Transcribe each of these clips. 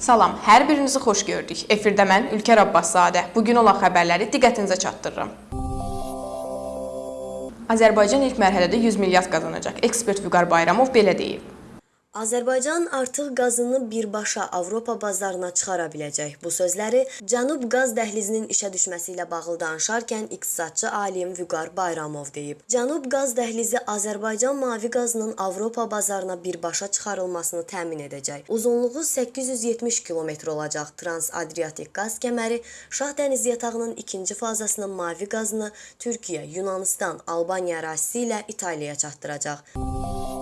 Salam, hər birinizi xoş gördük. Efirdə mən Ülkər Abbaszadə. Bu gün olan xəbərləri diqqətinizə çatdırıram. Azərbaycan ilk mərhələdə 100 milyard qazanacaq. Ekspert Vüqar Bayramov belə deyib. Azərbaycan artıq qazını birbaşa Avropa bazarına çıxara biləcək. Bu sözləri Cənub qaz dəhlizinin işə düşməsi ilə bağlı danışarkən iqtisadçı alim Vüqar Bayramov deyib. Cənub qaz dəhlizi Azərbaycan mavi qazının Avropa bazarına birbaşa çıxarılmasını təmin edəcək. Uzunluğu 870 kilometr olacaq Trans-Adriatik qaz kəməri Şah dəniz yatağının ikinci fazasının mavi qazını Türkiyə, Yunanistan, Albaniya ərazisi ilə İtaliyaya çatdıracaq.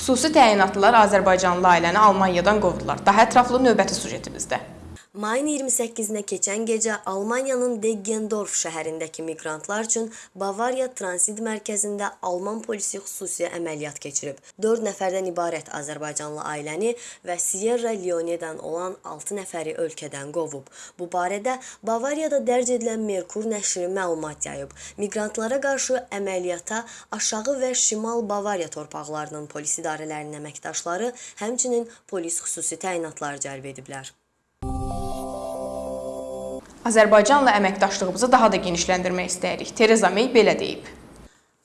Xüsusi təyinatlılar Azərbaycanlı ailəni Almaniyadan qovdular. Daha ətraflı növbəti sujetimizdə. Mayın 28-nə keçən gecə Almaniyanın Deggendorf şəhərindəki miqrantlar üçün Bavariya transit mərkəzində Alman polisi xüsusi əməliyyat keçirib. 4 nəfərdən ibarət Azərbaycanlı ailəni və Sierra Leone-dən olan 6 nəfəri ölkədən qovub. Bu barədə Bavariyada dərc edilən Merkur nəşri məlumat yayıb. Miqrantlara qarşı əməliyyata aşağı və şimal Bavariya torpaqlarının polis idarələrinin əməkdaşları, həmçinin polis xüsusi təyinatları cəlb ediblər. Azərbaycanla əməkdaşlığımızı daha da genişləndirmək istəyirik. Tereza May belə deyib.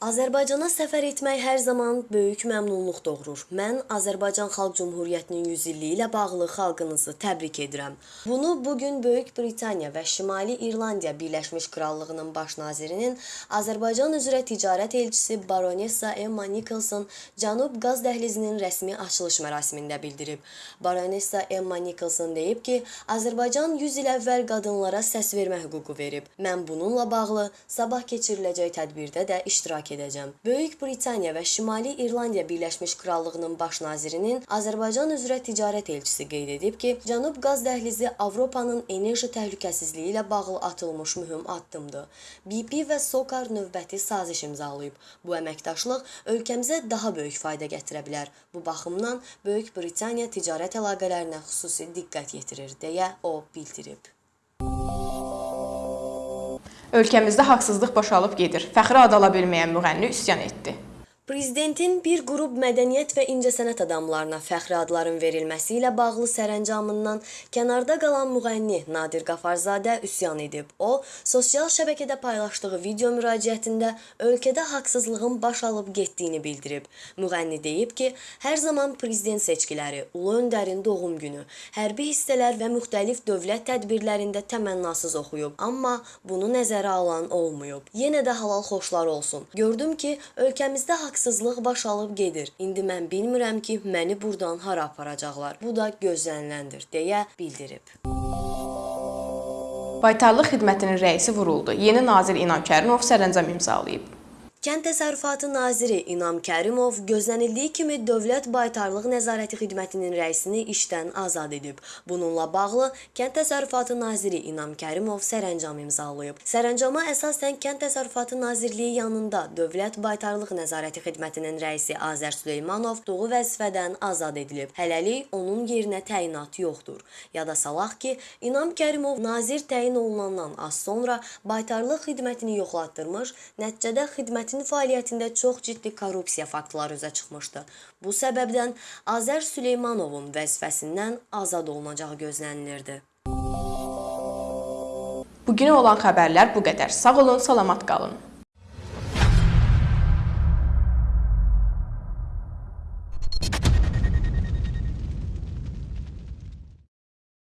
Azərbaycana səfər etmək hər zaman böyük məmnunluq doğurur. Mən Azərbaycan Xalq Cümhuriyyətinin 100 illiyi ilə bağlı xalqınızı təbrik edirəm. Bunu bu gün Böyük Britaniya və Şimali İrlandiya Birləşmiş Krallığının baş nazirinin Azərbaycan üzrə ticarət elçisi Baronessa Emma Nicholson Cənub qaz dəhlizinin rəsmi açılış mərasimində bildirib. Baronessa Emma Nicholson deyib ki, Azərbaycan 100 il əvvəl qadınlara səs vermə hüququ verib. Mən bununla bağlı sabah keçiriləcək tədbirdə də iştirak edəcəm. Böyük Britaniya və Şimali İrlandiya Birləşmiş Krallığının baş nazirinin Azərbaycan üzrə ticarət elçisi qeyd edib ki, Cənub qaz dəhlizi Avropanın enerji təhlükəsizliyi ilə bağlı atılmış mühüm addımdır. BP və SOCAR növbəti saziş imzalayıb. Bu əməkdaşlıq ölkəmizə daha böyük fayda gətirə bilər. Bu baxımdan Böyük Britaniya ticarət əlaqələrinə xüsusi diqqət yetirir deyə o bildirib. Ölkəmizdə haqsızlıq boşalıb gedir. Fəxri ad ala bilməyən müğənni üsyan etdi. Prezidentin bir qrup mədəniyyət və incəsənət adamlarına fəxri adların verilməsi ilə bağlı sərəncamından kənarda qalan müğənni Nadir Qafarzadə üsyan edib. O, sosial şəbəkədə paylaşdığı video müraciətində ölkədə haqsızlığın baş alıb getdiyini bildirib. Müğənni deyib ki, hər zaman prezident seçkiləri, ulu öndərin doğum günü, hərbi hissələr və müxtəlif dövlət tədbirlərində təmənnasız oxuyub, amma bunu nəzərə alan olmayıb. Yenə də halal xoşlar olsun. Gördüm ki, ölkəmizdə haqsızlıq haqsızlıq baş alıb gedir. İndi mən bilmirəm ki, məni burdan hara aparacaqlar. Bu da gözləniləndir deyə bildirib. Baytarlıq xidmətinin rəisi vuruldu. Yeni nazir İnam Kərimov sərəncam imzalayıb. Kənd Təsərrüfatı naziri İnam Kərimov gözlənildiyi kimi Dövlət Baytarlıq Nəzarəti Xidmətinin rəisini işdən azad edib. Bununla bağlı Kənd Təsərrüfatı naziri İnam Kərimov sərəncam imzalayıb. Sərəncama əsasən Kənd Təsərrüfatı Nazirliyi yanında Dövlət Baytarlıq Nəzarəti Xidmətinin rəisi Azər Süleymanov doğu vəzifədən azad edilib. Hələlik onun yerinə təyinat yoxdur. Yada salaq ki, İnam Kərimov nazir təyin olunandan az sonra baytarlıq xidmətini yoxlatdırmış, nəticədə xidmətin Dövlətin fəaliyyətində çox ciddi korrupsiya faktları üzə çıxmışdı. Bu səbəbdən Azər Süleymanovun vəzifəsindən azad olunacağı gözlənilirdi. Bugünə olan xəbərlər bu qədər. Sağ olun, salamat qalın.